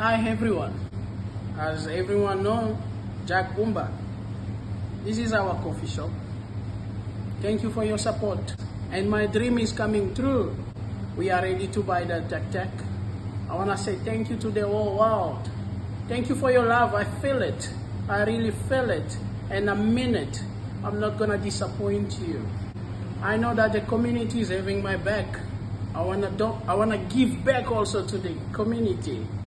Hi everyone. As everyone knows, Jack Umba. This is our coffee shop. Thank you for your support. And my dream is coming true. We are ready to buy the Jack Jack. I wanna say thank you to the whole world. Thank you for your love. I feel it. I really feel it. And I mean it. I'm not gonna disappoint you. I know that the community is having my back. I wanna do, I wanna give back also to the community.